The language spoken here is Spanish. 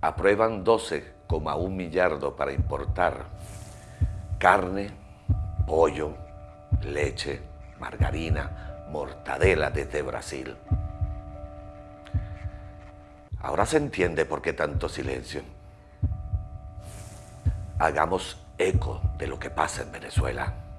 aprueban 12,1 millardos para importar carne, pollo, leche, margarina, mortadela desde Brasil. Ahora se entiende por qué tanto silencio. Hagamos eco de lo que pasa en Venezuela.